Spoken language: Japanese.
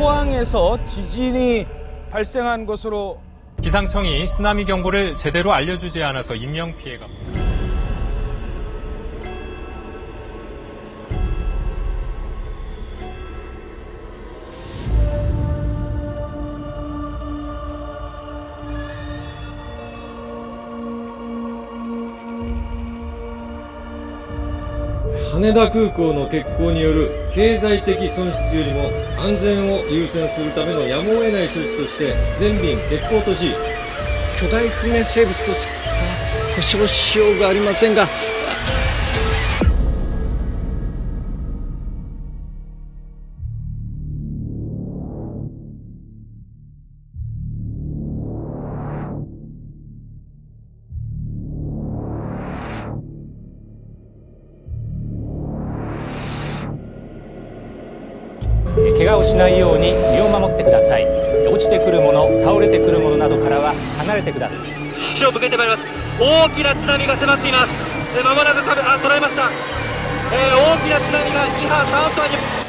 포항에서 지진이 발생한 것으로 기상청이 쓰나미 경보를 제대로 알려주지 않아서 인명 피해가. 羽田空港の欠航による経済的損失よりも安全を優先するためのやむを得ない措置として全便欠航とし巨大不明生物としか故障しようがありませんが怪我をしないように身を守ってください。落ちてくるもの倒れてくるものなどからは離れてください。死を向けてまいります。大きな津波が迫っています。まもなくあ捉えました、えー大きな津波が2波3波に